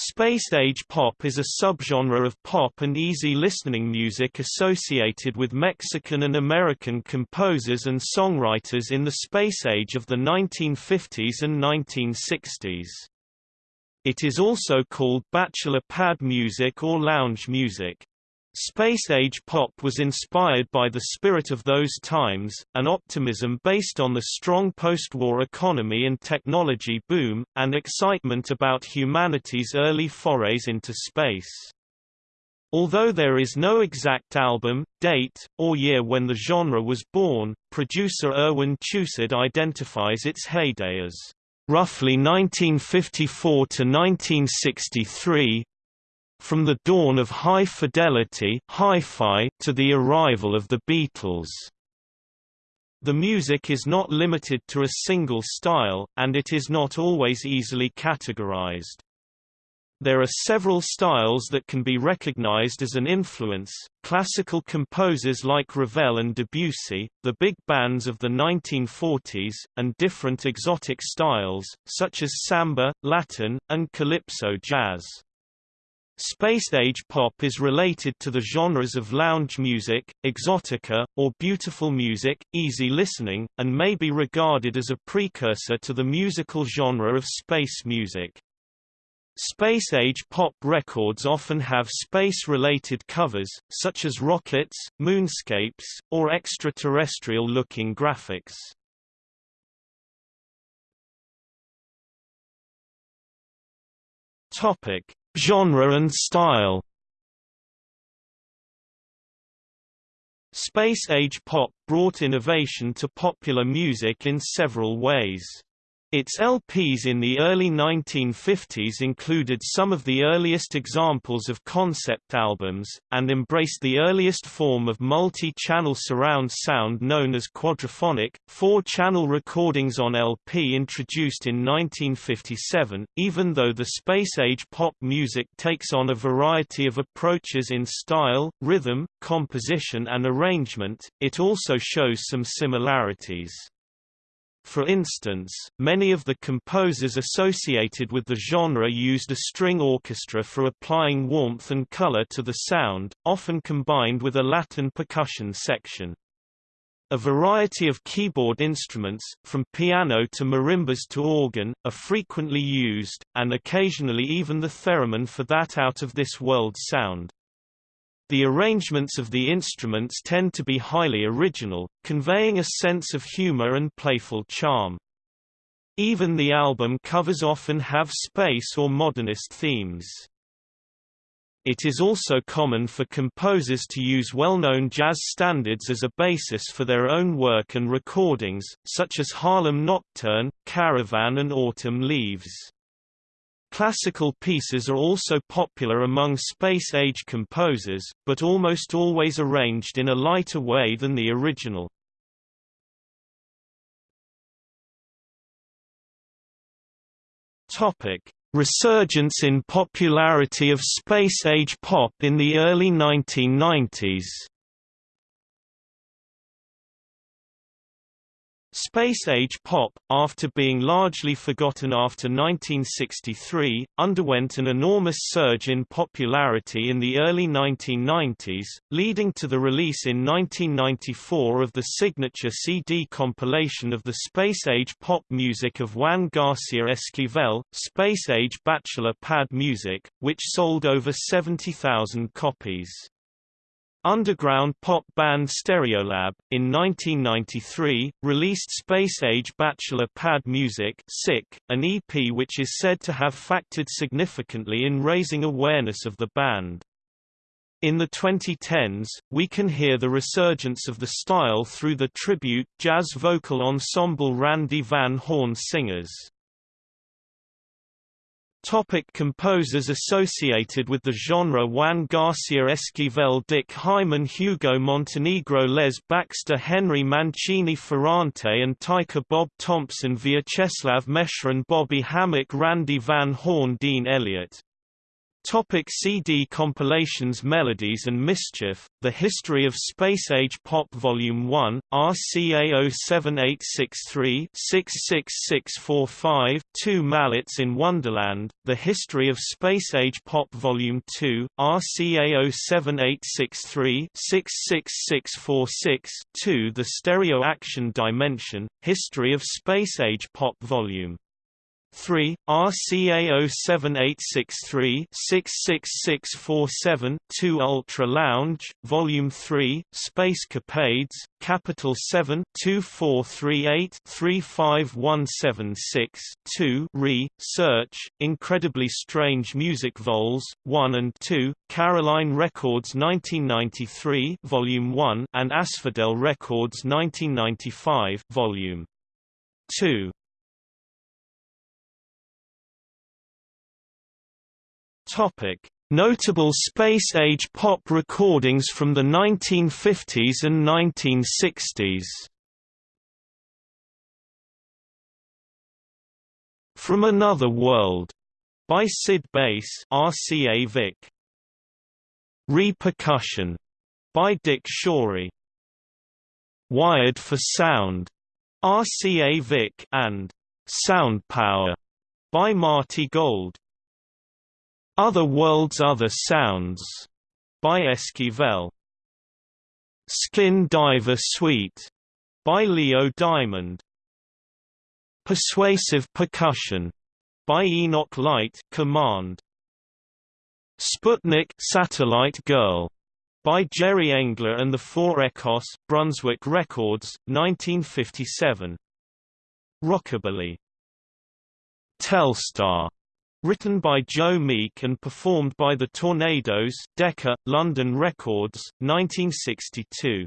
Space age pop is a subgenre of pop and easy listening music associated with Mexican and American composers and songwriters in the space age of the 1950s and 1960s. It is also called bachelor pad music or lounge music. Space-age pop was inspired by the spirit of those times, an optimism based on the strong post-war economy and technology boom, and excitement about humanity's early forays into space. Although there is no exact album, date, or year when the genre was born, producer Irwin Chusid identifies its heyday as roughly 1954 to 1963, from the dawn of high fidelity hi-fi to the arrival of the Beatles. The music is not limited to a single style, and it is not always easily categorized. There are several styles that can be recognized as an influence, classical composers like Ravel and Debussy, the big bands of the 1940s, and different exotic styles, such as samba, Latin, and calypso jazz. Space-age pop is related to the genres of lounge music, exotica, or beautiful music, easy listening, and may be regarded as a precursor to the musical genre of space music. Space-age pop records often have space-related covers, such as rockets, moonscapes, or extraterrestrial-looking graphics. Topic: Genre and style Space-age pop brought innovation to popular music in several ways. Its LPs in the early 1950s included some of the earliest examples of concept albums, and embraced the earliest form of multi-channel surround sound known as quadraphonic, four-channel recordings on LP introduced in 1957. Even though the space-age pop music takes on a variety of approaches in style, rhythm, composition and arrangement, it also shows some similarities. For instance, many of the composers associated with the genre used a string orchestra for applying warmth and color to the sound, often combined with a Latin percussion section. A variety of keyboard instruments, from piano to marimbas to organ, are frequently used, and occasionally even the theremin for that out-of-this-world sound. The arrangements of the instruments tend to be highly original, conveying a sense of humor and playful charm. Even the album covers often have space or modernist themes. It is also common for composers to use well-known jazz standards as a basis for their own work and recordings, such as Harlem Nocturne, Caravan and Autumn Leaves. Classical pieces are also popular among space-age composers, but almost always arranged in a lighter way than the original. Resurgence in popularity of space-age pop in the early 1990s Space-age pop, after being largely forgotten after 1963, underwent an enormous surge in popularity in the early 1990s, leading to the release in 1994 of the signature CD compilation of the space-age pop music of Juan Garcia Esquivel, Space-age Bachelor Pad Music, which sold over 70,000 copies. Underground pop band Stereolab, in 1993, released space-age bachelor pad music Sick, an EP which is said to have factored significantly in raising awareness of the band. In the 2010s, we can hear the resurgence of the style through the tribute jazz vocal ensemble Randy Van Horne Singers. Topic composers associated with the genre Juan Garcia Esquivel Dick Hyman Hugo Montenegro Les Baxter Henry Mancini Ferrante and Teicher Bob Thompson Vyacheslav Mescherin Bobby Hammack Randy Van Horne Dean Elliott Topic CD compilations Melodies and Mischief, The History of Space Age Pop Volume 1, RCA 07863-66645, 2 Mallets in Wonderland, The History of Space Age Pop Volume 2, RCA 07863-66646, 2 The Stereo Action Dimension, History of Space Age Pop Volume 3, RCA 07863-66647, 2 Ultra Lounge, Volume 3, Space Capades, Capitol 7 2438-35176, 2 Re, Search, Incredibly Strange Music Vols, 1 and 2, Caroline Records 1993 Volume 1 and Asphodel Records 1995 Volume 2. Topic: Notable space-age pop recordings from the 1950s and 1960s. From Another World by Sid Bass, RCA Vic. Repercussion by Dick Schory. Wired for Sound, RCA Vic, and Sound Power by Marty Gold. Other Worlds Other Sounds by Esquivel. Skin Diver Suite by Leo Diamond. Persuasive Percussion by Enoch Light Command. Sputnik Satellite Girl by Jerry Engler and the Four Echoes, Brunswick Records, 1957. Rockabilly. Telstar Written by Joe Meek and performed by the Tornados Decca, London Records, 1962.